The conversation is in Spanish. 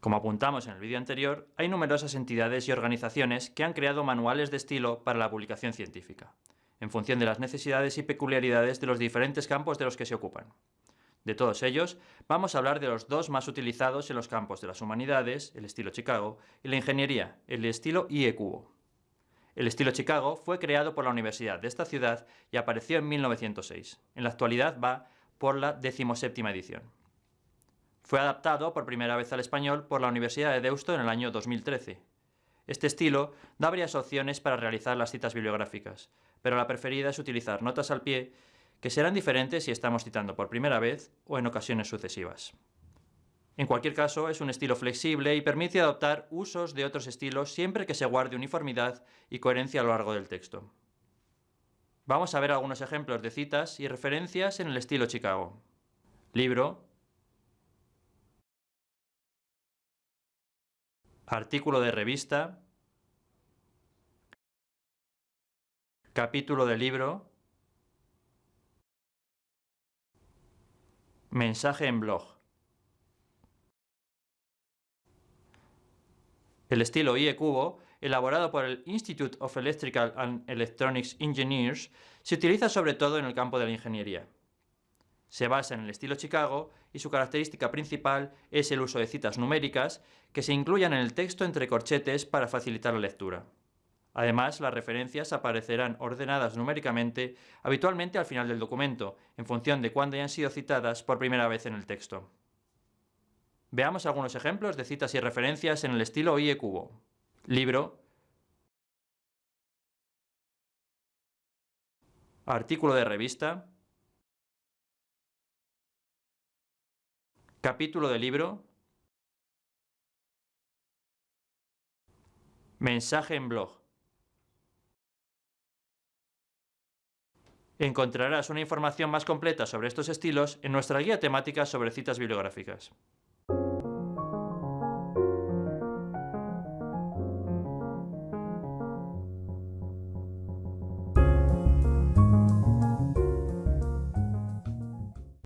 Como apuntamos en el vídeo anterior, hay numerosas entidades y organizaciones que han creado manuales de estilo para la publicación científica, en función de las necesidades y peculiaridades de los diferentes campos de los que se ocupan. De todos ellos, vamos a hablar de los dos más utilizados en los campos de las humanidades, el estilo Chicago, y la ingeniería, el estilo IE Cubo. El estilo Chicago fue creado por la universidad de esta ciudad y apareció en 1906. En la actualidad va por la decimoséptima edición. Fue adaptado por primera vez al español por la Universidad de Deusto en el año 2013. Este estilo da varias opciones para realizar las citas bibliográficas, pero la preferida es utilizar notas al pie que serán diferentes si estamos citando por primera vez o en ocasiones sucesivas. En cualquier caso, es un estilo flexible y permite adoptar usos de otros estilos siempre que se guarde uniformidad y coherencia a lo largo del texto. Vamos a ver algunos ejemplos de citas y referencias en el estilo Chicago. Libro, artículo de revista, capítulo de libro, Mensaje en blog. El estilo IE Cubo, elaborado por el Institute of Electrical and Electronics Engineers, se utiliza sobre todo en el campo de la ingeniería. Se basa en el estilo Chicago y su característica principal es el uso de citas numéricas que se incluyan en el texto entre corchetes para facilitar la lectura. Además, las referencias aparecerán ordenadas numéricamente, habitualmente al final del documento, en función de cuándo hayan sido citadas por primera vez en el texto. Veamos algunos ejemplos de citas y referencias en el estilo IE Cubo. Libro, artículo de revista, capítulo de libro, mensaje en blog. Encontrarás una información más completa sobre estos estilos en nuestra guía temática sobre citas bibliográficas.